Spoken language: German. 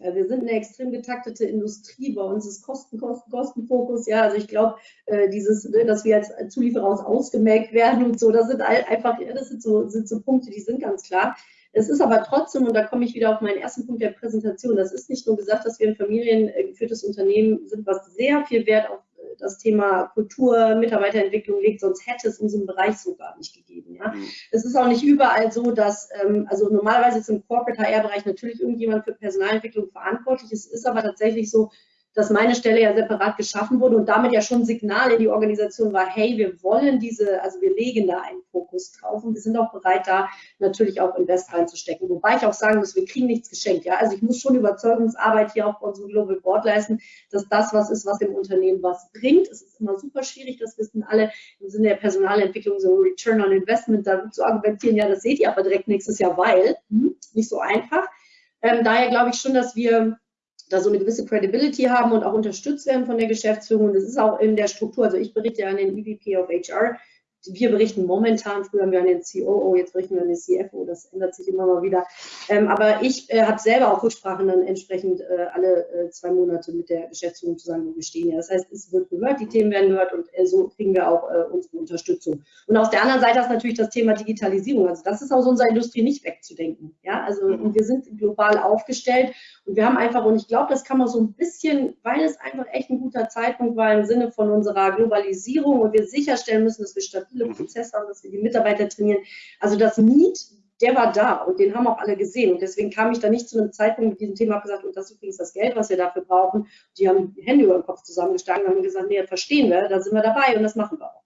wir sind eine extrem getaktete Industrie. Bei uns ist Kosten, Kosten, Kostenfokus. Ja, also ich glaube, äh, dieses, ne, dass wir als Zulieferer aus ausgemerkt werden und so, das sind einfach, das sind so, sind so Punkte, die sind ganz klar. Es ist aber trotzdem, und da komme ich wieder auf meinen ersten Punkt der Präsentation, das ist nicht nur gesagt, dass wir ein familiengeführtes Unternehmen sind, was sehr viel Wert auf das Thema Kultur, Mitarbeiterentwicklung legt, sonst hätte es unseren Bereich so gar nicht gegeben. Ja? Mhm. Es ist auch nicht überall so, dass, ähm, also normalerweise ist im Corporate HR-Bereich natürlich irgendjemand für Personalentwicklung verantwortlich. Es ist aber tatsächlich so, dass meine Stelle ja separat geschaffen wurde und damit ja schon ein Signal in die Organisation war, hey, wir wollen diese, also wir legen da einen Fokus drauf und wir sind auch bereit, da natürlich auch Invest reinzustecken. Wobei ich auch sagen muss, wir kriegen nichts geschenkt. Ja? Also ich muss schon Überzeugungsarbeit hier auch bei unserem Global Board leisten, dass das was ist, was dem Unternehmen was bringt. Es ist immer super schwierig, das wissen alle im Sinne der Personalentwicklung, so Return on Investment da zu argumentieren, ja, das seht ihr aber direkt nächstes Jahr, weil, hm, nicht so einfach. Ähm, daher glaube ich schon, dass wir da so eine gewisse Credibility haben und auch unterstützt werden von der Geschäftsführung. Und das ist auch in der Struktur. Also ich berichte an den EVP of HR wir berichten momentan, früher haben wir an den COO, jetzt berichten wir an den CFO, das ändert sich immer mal wieder. Ähm, aber ich äh, habe selber auch Rücksprachen dann entsprechend äh, alle äh, zwei Monate mit der Geschäftsführung zusammen, wo wir stehen. Ja. Das heißt, es wird gehört, die Themen werden gehört und äh, so kriegen wir auch äh, unsere Unterstützung. Und auf der anderen Seite ist natürlich das Thema Digitalisierung. Also das ist aus unserer Industrie nicht wegzudenken. Ja, also mhm. wir sind global aufgestellt und wir haben einfach, und ich glaube, das kann man so ein bisschen, weil es einfach echt ein guter Zeitpunkt war im Sinne von unserer Globalisierung und wir sicherstellen müssen, dass wir stabil viele mhm. Prozesse haben, dass wir die Mitarbeiter trainieren. Also das Need, der war da und den haben auch alle gesehen. Und deswegen kam ich da nicht zu einem Zeitpunkt mit diesem Thema und gesagt, und das ist übrigens das Geld, was wir dafür brauchen. Die haben die Hände über den Kopf zusammengeschlagen und haben gesagt, nee, verstehen wir, da sind wir dabei und das machen wir auch.